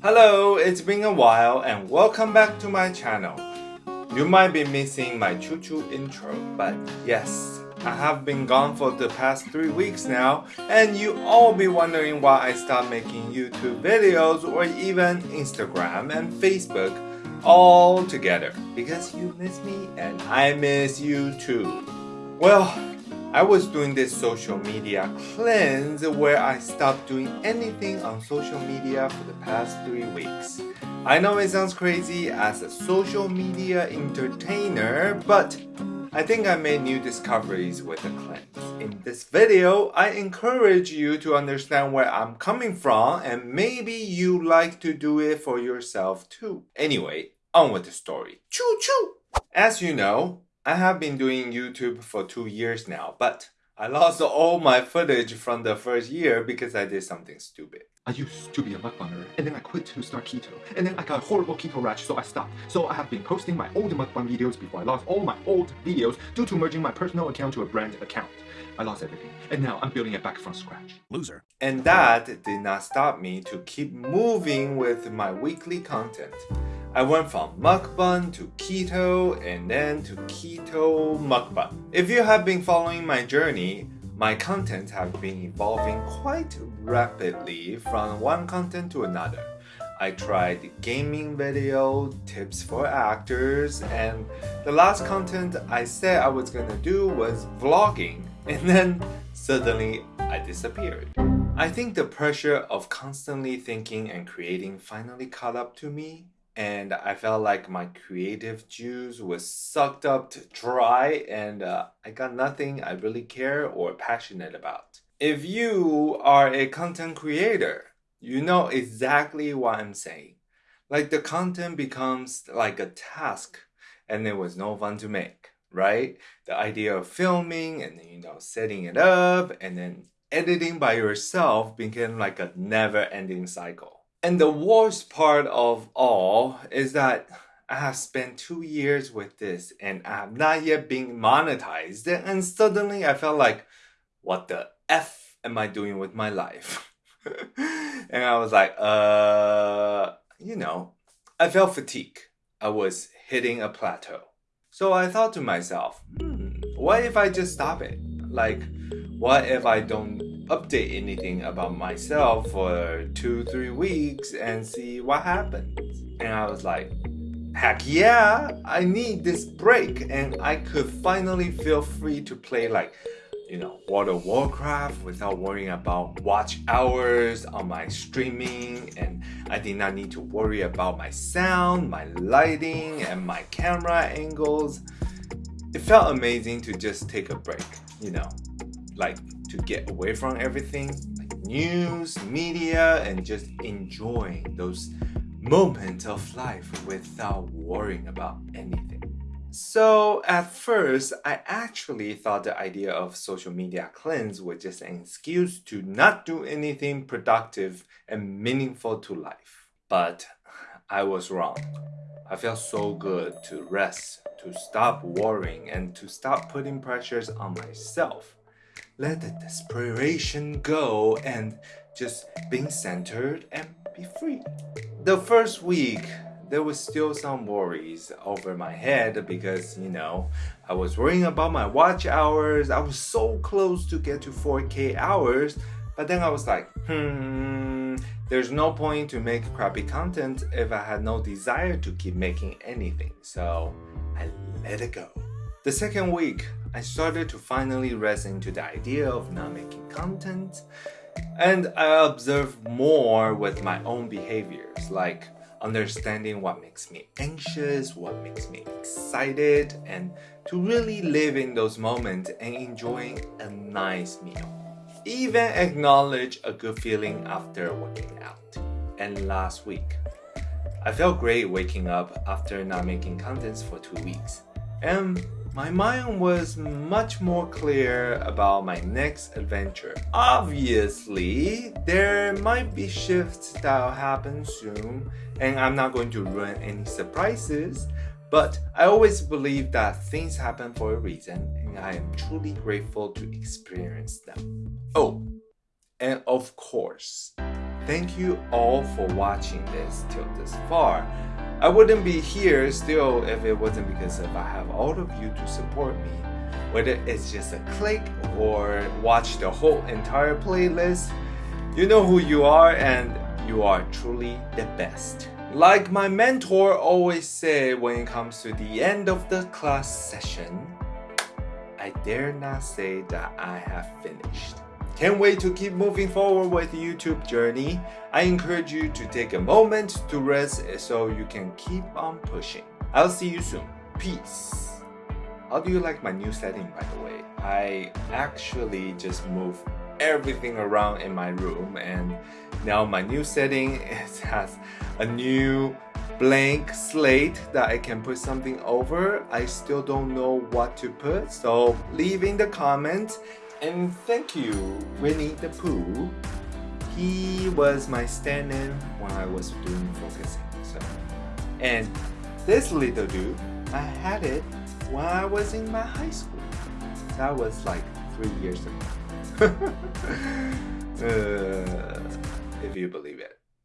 Hello, it's been a while and welcome back to my channel. You might be missing my choo choo intro, but yes, I have been gone for the past 3 weeks now and you all be wondering why I stopped making YouTube videos or even Instagram and Facebook all together because you miss me and I miss you too. Well, I was doing this social media cleanse where I stopped doing anything on social media for the past three weeks. I know it sounds crazy as a social media entertainer, but I think I made new discoveries with the cleanse. In this video, I encourage you to understand where I'm coming from and maybe you like to do it for yourself too. Anyway, on with the story. Choo choo! As you know, I have been doing YouTube for two years now, but I lost all my footage from the first year because I did something stupid. I used to be a mukbanger, and then I quit to start keto, and then I got a horrible keto rash, so I stopped. So I have been posting my old mukbang videos before I lost all my old videos due to merging my personal account to a brand account. I lost everything, and now I'm building it back from scratch. Loser. And that did not stop me to keep moving with my weekly content. I went from mukbang to keto and then to keto mukbang. If you have been following my journey, my content have been evolving quite rapidly from one content to another. I tried gaming video, tips for actors, and the last content I said I was gonna do was vlogging, and then suddenly I disappeared. I think the pressure of constantly thinking and creating finally caught up to me and I felt like my creative juice was sucked up to dry and uh, I got nothing I really care or passionate about. If you are a content creator, you know exactly what I'm saying. Like the content becomes like a task and it was no fun to make, right? The idea of filming and you know setting it up and then editing by yourself became like a never ending cycle. And the worst part of all is that I have spent two years with this and I have not yet been monetized. And suddenly I felt like, what the F am I doing with my life? and I was like, uh, you know, I felt fatigue. I was hitting a plateau. So I thought to myself, hmm, what if I just stop it? Like, what if I don't update anything about myself for two, three weeks and see what happens. And I was like, heck yeah, I need this break. And I could finally feel free to play like, you know, World of Warcraft without worrying about watch hours on my streaming. And I did not need to worry about my sound, my lighting, and my camera angles. It felt amazing to just take a break, you know, like to get away from everything like news, media, and just enjoying those moments of life without worrying about anything. So at first, I actually thought the idea of social media cleanse was just an excuse to not do anything productive and meaningful to life. But I was wrong. I felt so good to rest, to stop worrying, and to stop putting pressures on myself let the desperation go and just being centered and be free. The first week, there was still some worries over my head because, you know, I was worrying about my watch hours. I was so close to get to 4K hours, but then I was like, hmm, there's no point to make crappy content if I had no desire to keep making anything. So I let it go. The second week, I started to finally resonate to the idea of not making content and I observed more with my own behaviors like understanding what makes me anxious, what makes me excited, and to really live in those moments and enjoying a nice meal. Even acknowledge a good feeling after working out. And last week, I felt great waking up after not making contents for two weeks. And my mind was much more clear about my next adventure. Obviously, there might be shifts that'll happen soon, and I'm not going to ruin any surprises, but I always believe that things happen for a reason, and I am truly grateful to experience them. Oh, and of course, thank you all for watching this till this far. I wouldn't be here still if it wasn't because of I have all of you to support me. Whether it's just a click or watch the whole entire playlist, you know who you are and you are truly the best. Like my mentor always said when it comes to the end of the class session, I dare not say that I have finished. Can't wait to keep moving forward with the YouTube journey. I encourage you to take a moment to rest so you can keep on pushing. I'll see you soon. Peace. How do you like my new setting by the way? I actually just moved everything around in my room and now my new setting is, has a new blank slate that I can put something over. I still don't know what to put so leave in the comments and thank you Winnie the Pooh. He was my stand-in when I was doing focusing. So and this little dude, I had it when I was in my high school. That was like three years ago. uh, if you believe it.